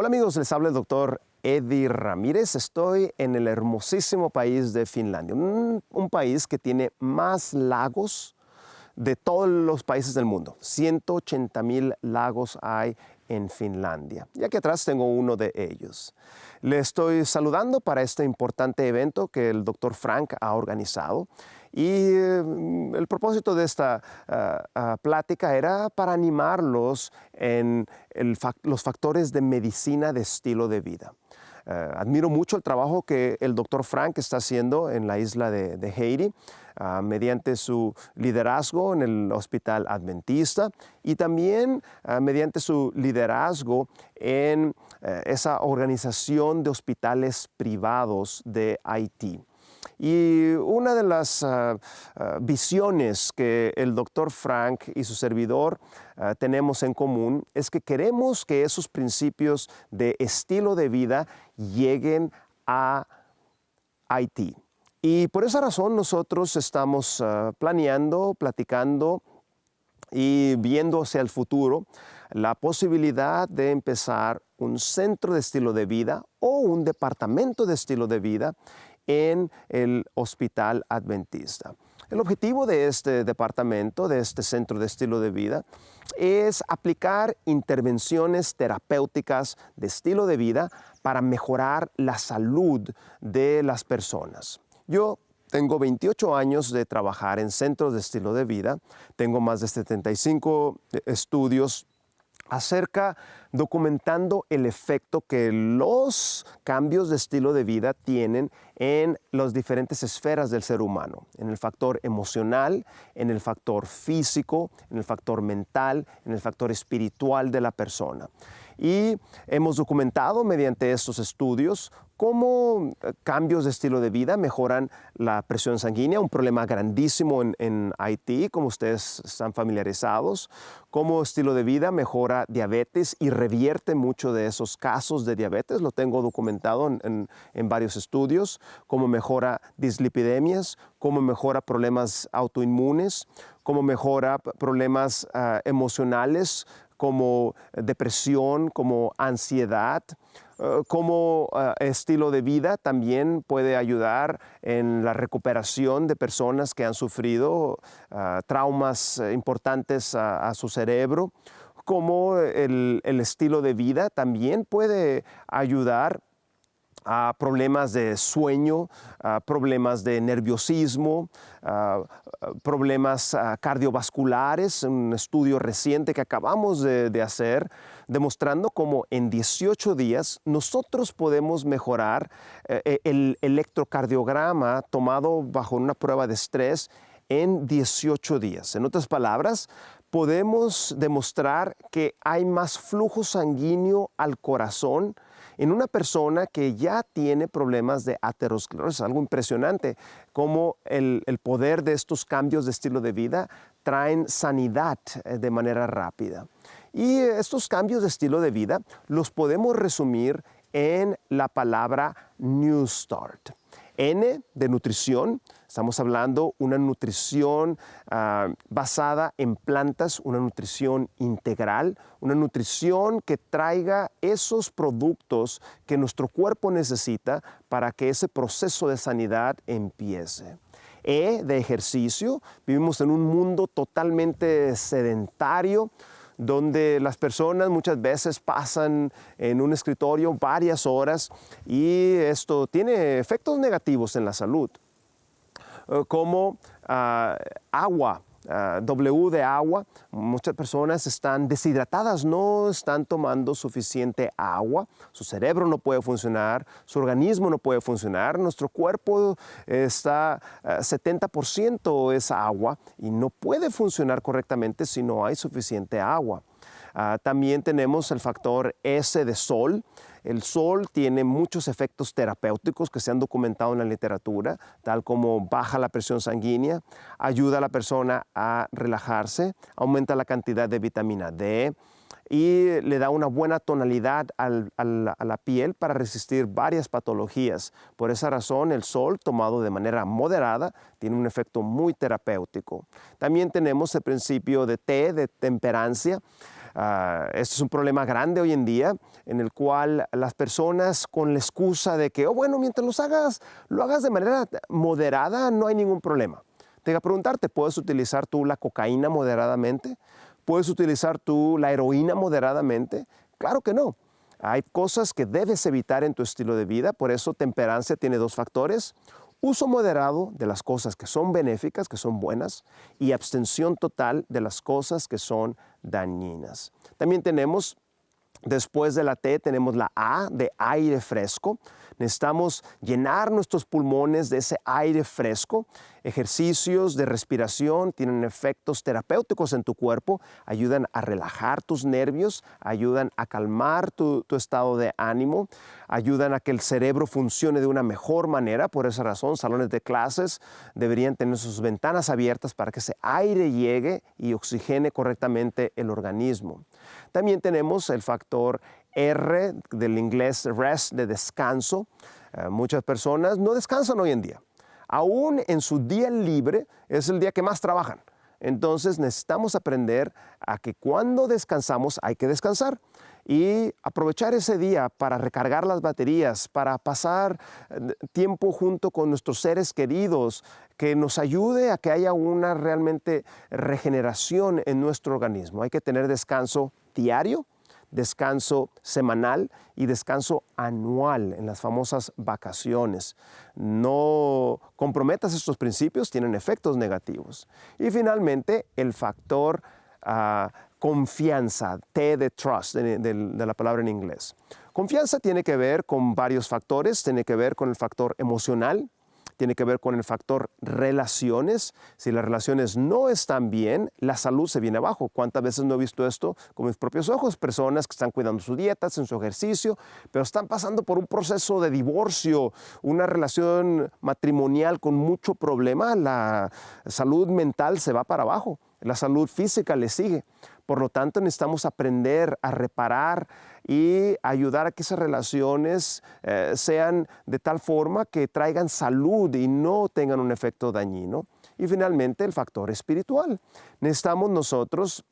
Hola amigos, les habla el doctor Eddie Ramírez. Estoy en el hermosísimo país de Finlandia, un, un, país que tiene más lagos de todos los países del mundo. 180 mil lagos hay en Finlandia. Y aquí atrás tengo uno de ellos. Le estoy saludando para este importante evento que el doctor Frank ha organizado. Y eh, el propósito de esta uh, uh, plática era para animarlos en los factores de medicina de estilo de vida. Uh, admiro mucho el trabajo que el doctor Frank está haciendo en la isla de, de Haiti mediante su liderazgo en el Hospital Adventista y también mediante su liderazgo en esa organización de hospitales privados de Haití. Y una de las uh, uh, visiones que el doctor Frank y su servidor uh, tenemos en común es que queremos que esos principios de estilo de vida lleguen a Haití. Y por esa razón nosotros estamos planeando, platicando y viendo hacia el futuro la posibilidad de empezar un centro de estilo de vida o un departamento de estilo de vida en el Hospital Adventista. El objetivo de este departamento, de este centro de estilo de vida, es aplicar intervenciones terapéuticas de estilo de vida para mejorar la salud de las personas. Yo tengo 28 años de trabajar en centros de estilo de vida, tengo más de 75 estudios acerca documentando el efecto que los cambios de estilo de vida tienen en las diferentes esferas del ser humano, en el factor emocional, en el factor físico, en el factor mental, en el factor espiritual de la persona. Y hemos documentado mediante estos estudios cómo eh, cambios de estilo de vida mejoran la presión sanguínea, un problema grandísimo en, en, Haití, como ustedes están familiarizados, cómo estilo de vida mejora diabetes y revierte mucho de esos casos de diabetes, lo tengo documentado en, en, en varios estudios, cómo mejora dislipidemias, cómo mejora problemas autoinmunes, cómo mejora problemas uh, emocionales como depresión, como ansiedad, uh, como uh, estilo de vida también puede ayudar en la recuperación de personas que han sufrido traumas importantes a, su cerebro, como el estilo de vida también puede ayudar a problemas de sueño, problemas de nerviosismo, problemas cardiovasculares, un estudio reciente que acabamos de, hacer demostrando cómo en 18 días nosotros podemos mejorar eh, el electrocardiograma tomado bajo una prueba de estrés en 18 días. En otras palabras, podemos demostrar que hay más flujo sanguíneo al corazón en una persona que ya tiene problemas de aterosclerosis, algo impresionante, como el, el poder de estos cambios de estilo de vida traen sanidad eh, de manera rápida. Y estos cambios de estilo de vida los podemos resumir en la palabra New Start. N de nutrición, estamos hablando una nutrición uh, basada en plantas, una nutrición integral, una nutrición que traiga esos productos que nuestro cuerpo necesita para que ese proceso de sanidad empiece. E de ejercicio, vivimos en un mundo totalmente sedentario, donde las personas muchas veces pasan en un escritorio varias horas y esto tiene efectos negativos en la salud, eh, como uh, agua, Uh, w de agua, muchas personas están deshidratadas, no están tomando suficiente agua, su cerebro no puede funcionar, su organismo no puede funcionar, nuestro cuerpo está uh, 70% es agua y no puede funcionar correctamente si no hay suficiente agua. Uh, también tenemos el factor S de sol, el sol tiene muchos efectos terapéuticos que se han documentado en la literatura, tal como baja la presión sanguínea, ayuda a la persona a relajarse, aumenta la cantidad de vitamina D y le da una buena tonalidad al, al, a la piel para resistir varias patologías. Por esa razón, el sol tomado de manera moderada tiene un efecto muy terapéutico. También tenemos el principio de T, de temperancia, Ah, este es un problema grande hoy en día en el cual las personas con la excusa de que, oh bueno, mientras los hagas, lo hagas de manera moderada, no hay ningún problema. Te voy a preguntarte, ¿puedes utilizar tú la cocaína moderadamente? ¿Puedes utilizar tú la heroína moderadamente? Claro que no. Hay cosas que debes evitar en tu estilo de vida, por eso temperancia tiene dos factores. Uso moderado de las cosas que son benéficas, que son buenas, y abstención total de las cosas que son dañinas. También tenemos, después de la T, tenemos la A de aire fresco. Necesitamos llenar nuestros pulmones de ese aire fresco. Ejercicios de respiración tienen efectos terapéuticos en tu cuerpo, ayudan a relajar tus nervios, ayudan a calmar tu, estado de ánimo, ayudan a que el cerebro funcione de una mejor manera. Por esa razón, salones de clases deberían tener sus ventanas abiertas para que ese aire llegue y oxigene correctamente el organismo. También tenemos el factor R del inglés rest, de descanso. Eh, muchas personas no descansan hoy en día. Aún en su día libre es el día que más trabajan. Entonces necesitamos aprender a que cuando descansamos hay que descansar y aprovechar ese día para recargar las baterías, para pasar eh, tiempo junto con nuestros seres queridos, que nos ayude a que haya una realmente regeneración en nuestro organismo. Hay que tener descanso diario, descanso semanal y descanso anual en las famosas vacaciones. No comprometas estos principios, tienen efectos negativos. Y finalmente, el factor ah, confianza, T de trust, de la palabra en inglés. Confianza tiene que ver con varios factores, tiene que ver con el factor emocional, tiene que ver con el factor relaciones. Si las relaciones no están bien, la salud se viene abajo. ¿Cuántas veces no he visto esto con mis propios ojos? Personas que están cuidando su dieta, en su ejercicio, pero están pasando por un proceso de divorcio, una relación matrimonial con mucho problema. La salud mental se va para abajo, la salud física le sigue. Por lo tanto, necesitamos aprender a reparar y ayudar a que esas relaciones eh, sean de tal forma que traigan salud y no tengan un efecto dañino. Y finalmente, el factor espiritual. Necesitamos nosotros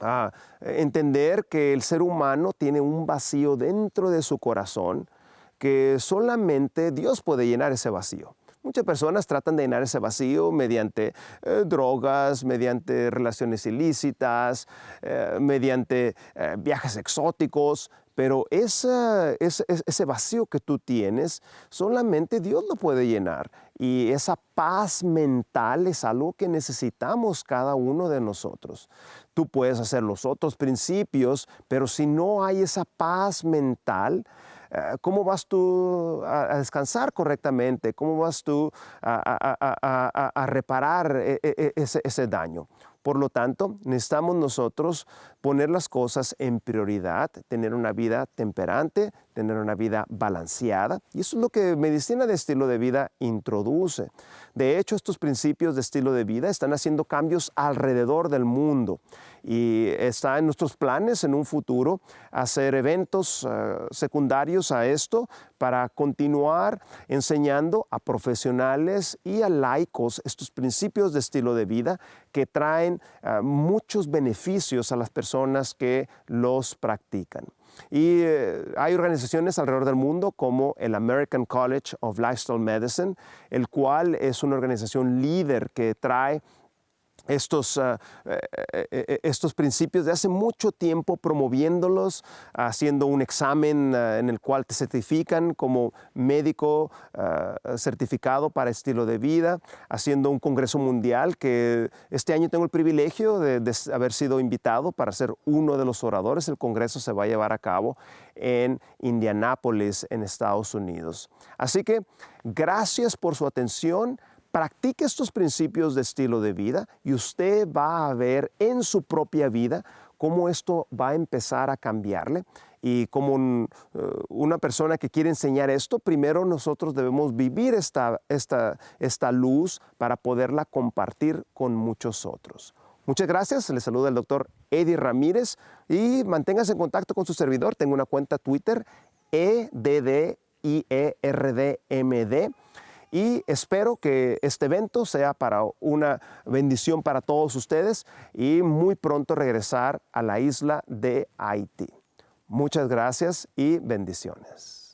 ah, entender que el ser humano tiene un vacío dentro de su corazón que solamente Dios puede llenar ese vacío. Muchas personas tratan de llenar ese vacío mediante eh, drogas, mediante relaciones ilícitas, eh, mediante eh, viajes exóticos, pero ese, ese vacío que tú tienes, solamente Dios lo puede llenar. Y esa paz mental es algo que necesitamos cada uno de nosotros. Tú puedes hacer los otros principios, pero si no hay esa paz mental, ¿Cómo vas tú a, descansar correctamente? ¿Cómo vas tú a, reparar e, e, e, ese daño? Por lo tanto, necesitamos nosotros poner las cosas en prioridad, tener una vida temperante, tener una vida balanceada. Y eso es lo que medicina de estilo de vida introduce. De hecho, estos principios de estilo de vida están haciendo cambios alrededor del mundo y está en nuestros planes en un futuro hacer eventos eh, secundarios a esto para continuar enseñando a profesionales y a laicos estos principios de estilo de vida que traen eh, muchos beneficios a las personas que los practican. Y eh, hay organizaciones alrededor del mundo como el American College of Lifestyle Medicine, el cual es una organización líder que trae estos, ah, eh, eh, eh, estos principios de hace mucho tiempo promoviéndolos, haciendo un examen ah, en el cual te certifican como médico ah, certificado para estilo de vida, haciendo un congreso mundial que este año tengo el privilegio de, de haber sido invitado para ser uno de los oradores. El congreso se va a llevar a cabo en Indianápolis, en Estados Unidos. Así que gracias por su atención. Practique estos principios de estilo de vida y usted va a ver en su propia vida cómo esto va a empezar a cambiarle. Y como eh, una persona que quiere enseñar esto, primero nosotros debemos vivir esta, esta, esta luz para poderla compartir con muchos otros. Muchas gracias, le saluda el doctor Eddie Ramírez y manténgase en contacto con su servidor. Tengo una cuenta Twitter, EDDIERDMD y espero que este evento sea para una bendición para todos ustedes y muy pronto regresar a la isla de Haití. Muchas gracias y bendiciones.